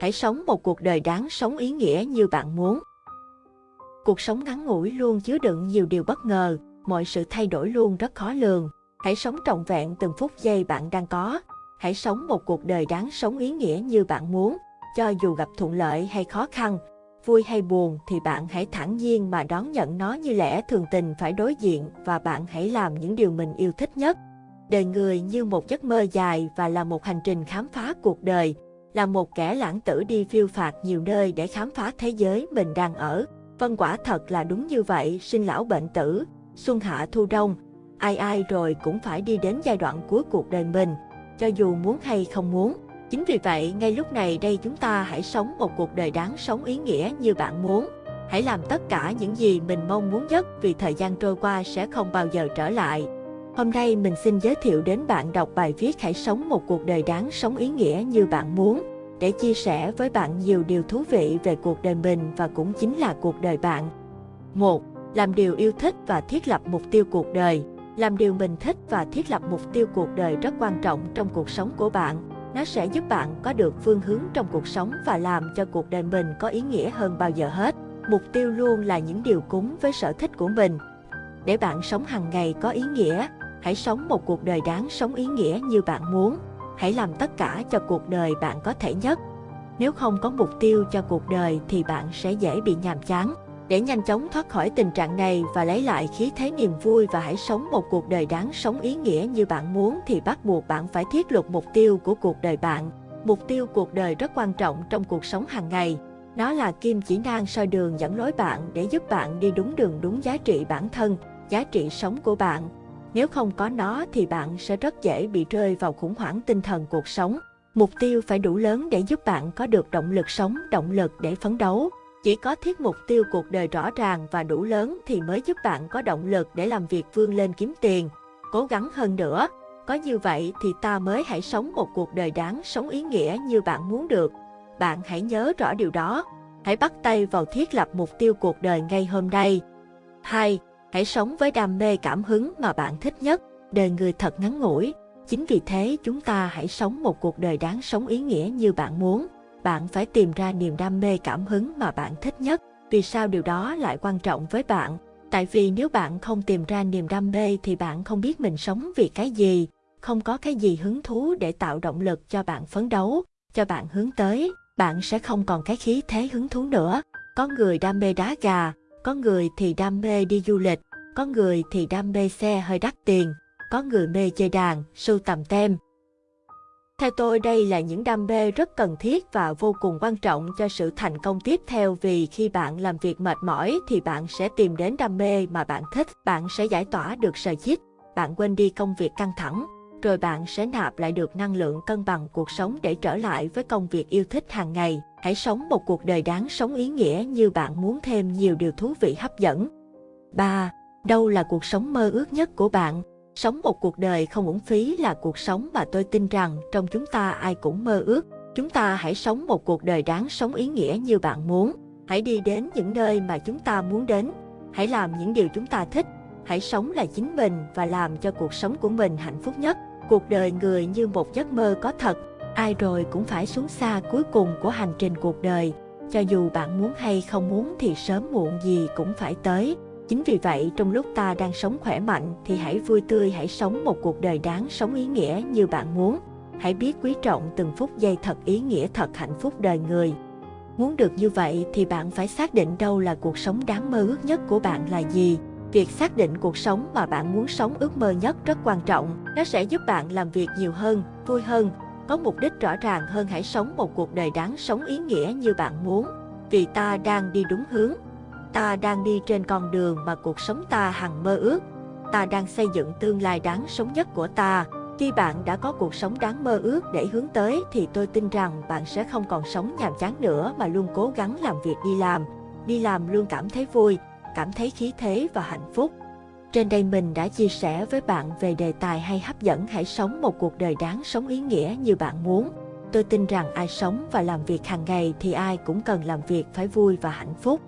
Hãy sống một cuộc đời đáng sống ý nghĩa như bạn muốn. Cuộc sống ngắn ngủi luôn chứa đựng nhiều điều bất ngờ, mọi sự thay đổi luôn rất khó lường. Hãy sống trọn vẹn từng phút giây bạn đang có. Hãy sống một cuộc đời đáng sống ý nghĩa như bạn muốn. Cho dù gặp thuận lợi hay khó khăn, vui hay buồn thì bạn hãy thản nhiên mà đón nhận nó như lẽ thường tình phải đối diện và bạn hãy làm những điều mình yêu thích nhất. Đời người như một giấc mơ dài và là một hành trình khám phá cuộc đời, là một kẻ lãng tử đi phiêu phạt nhiều nơi để khám phá thế giới mình đang ở. Vân quả thật là đúng như vậy, sinh lão bệnh tử, xuân hạ thu đông, ai ai rồi cũng phải đi đến giai đoạn cuối cuộc đời mình, cho dù muốn hay không muốn. Chính vì vậy, ngay lúc này đây chúng ta hãy sống một cuộc đời đáng sống ý nghĩa như bạn muốn. Hãy làm tất cả những gì mình mong muốn nhất vì thời gian trôi qua sẽ không bao giờ trở lại. Hôm nay mình xin giới thiệu đến bạn đọc bài viết Hãy sống một cuộc đời đáng sống ý nghĩa như bạn muốn để chia sẻ với bạn nhiều điều thú vị về cuộc đời mình và cũng chính là cuộc đời bạn. 1. Làm điều yêu thích và thiết lập mục tiêu cuộc đời. Làm điều mình thích và thiết lập mục tiêu cuộc đời rất quan trọng trong cuộc sống của bạn. Nó sẽ giúp bạn có được phương hướng trong cuộc sống và làm cho cuộc đời mình có ý nghĩa hơn bao giờ hết. Mục tiêu luôn là những điều cúng với sở thích của mình. Để bạn sống hàng ngày có ý nghĩa, hãy sống một cuộc đời đáng sống ý nghĩa như bạn muốn. Hãy làm tất cả cho cuộc đời bạn có thể nhất. Nếu không có mục tiêu cho cuộc đời thì bạn sẽ dễ bị nhàm chán. Để nhanh chóng thoát khỏi tình trạng này và lấy lại khí thế niềm vui và hãy sống một cuộc đời đáng sống ý nghĩa như bạn muốn thì bắt buộc bạn phải thiết lập mục tiêu của cuộc đời bạn. Mục tiêu cuộc đời rất quan trọng trong cuộc sống hàng ngày. Nó là kim chỉ nan soi đường dẫn lối bạn để giúp bạn đi đúng đường đúng giá trị bản thân, giá trị sống của bạn. Nếu không có nó thì bạn sẽ rất dễ bị rơi vào khủng hoảng tinh thần cuộc sống. Mục tiêu phải đủ lớn để giúp bạn có được động lực sống, động lực để phấn đấu. Chỉ có thiết mục tiêu cuộc đời rõ ràng và đủ lớn thì mới giúp bạn có động lực để làm việc vươn lên kiếm tiền, cố gắng hơn nữa. Có như vậy thì ta mới hãy sống một cuộc đời đáng sống ý nghĩa như bạn muốn được. Bạn hãy nhớ rõ điều đó. Hãy bắt tay vào thiết lập mục tiêu cuộc đời ngay hôm nay. 2. Hãy sống với đam mê cảm hứng mà bạn thích nhất. Đời người thật ngắn ngủi. Chính vì thế chúng ta hãy sống một cuộc đời đáng sống ý nghĩa như bạn muốn bạn phải tìm ra niềm đam mê cảm hứng mà bạn thích nhất. Vì sao điều đó lại quan trọng với bạn? Tại vì nếu bạn không tìm ra niềm đam mê thì bạn không biết mình sống vì cái gì, không có cái gì hứng thú để tạo động lực cho bạn phấn đấu, cho bạn hướng tới, bạn sẽ không còn cái khí thế hứng thú nữa. Có người đam mê đá gà, có người thì đam mê đi du lịch, có người thì đam mê xe hơi đắt tiền, có người mê chơi đàn, sưu tầm tem, theo tôi đây là những đam mê rất cần thiết và vô cùng quan trọng cho sự thành công tiếp theo vì khi bạn làm việc mệt mỏi thì bạn sẽ tìm đến đam mê mà bạn thích, bạn sẽ giải tỏa được sợi chích, bạn quên đi công việc căng thẳng, rồi bạn sẽ nạp lại được năng lượng cân bằng cuộc sống để trở lại với công việc yêu thích hàng ngày. Hãy sống một cuộc đời đáng sống ý nghĩa như bạn muốn thêm nhiều điều thú vị hấp dẫn. 3. Đâu là cuộc sống mơ ước nhất của bạn? Sống một cuộc đời không uổng phí là cuộc sống mà tôi tin rằng trong chúng ta ai cũng mơ ước. Chúng ta hãy sống một cuộc đời đáng sống ý nghĩa như bạn muốn. Hãy đi đến những nơi mà chúng ta muốn đến. Hãy làm những điều chúng ta thích. Hãy sống là chính mình và làm cho cuộc sống của mình hạnh phúc nhất. Cuộc đời người như một giấc mơ có thật. Ai rồi cũng phải xuống xa cuối cùng của hành trình cuộc đời. Cho dù bạn muốn hay không muốn thì sớm muộn gì cũng phải tới. Chính vì vậy, trong lúc ta đang sống khỏe mạnh thì hãy vui tươi, hãy sống một cuộc đời đáng sống ý nghĩa như bạn muốn. Hãy biết quý trọng từng phút giây thật ý nghĩa thật hạnh phúc đời người. Muốn được như vậy thì bạn phải xác định đâu là cuộc sống đáng mơ ước nhất của bạn là gì. Việc xác định cuộc sống mà bạn muốn sống ước mơ nhất rất quan trọng. Nó sẽ giúp bạn làm việc nhiều hơn, vui hơn, có mục đích rõ ràng hơn hãy sống một cuộc đời đáng sống ý nghĩa như bạn muốn. Vì ta đang đi đúng hướng, Ta đang đi trên con đường mà cuộc sống ta hằng mơ ước. Ta đang xây dựng tương lai đáng sống nhất của ta. Khi bạn đã có cuộc sống đáng mơ ước để hướng tới thì tôi tin rằng bạn sẽ không còn sống nhàm chán nữa mà luôn cố gắng làm việc đi làm. Đi làm luôn cảm thấy vui, cảm thấy khí thế và hạnh phúc. Trên đây mình đã chia sẻ với bạn về đề tài hay hấp dẫn hãy sống một cuộc đời đáng sống ý nghĩa như bạn muốn. Tôi tin rằng ai sống và làm việc hàng ngày thì ai cũng cần làm việc phải vui và hạnh phúc.